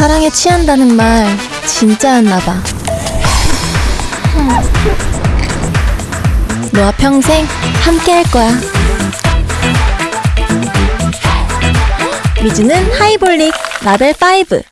사랑에 취한다는 말 진짜였나봐. 너와 평생 함께 할 거야. 미주는 하이볼릭 라벨 5.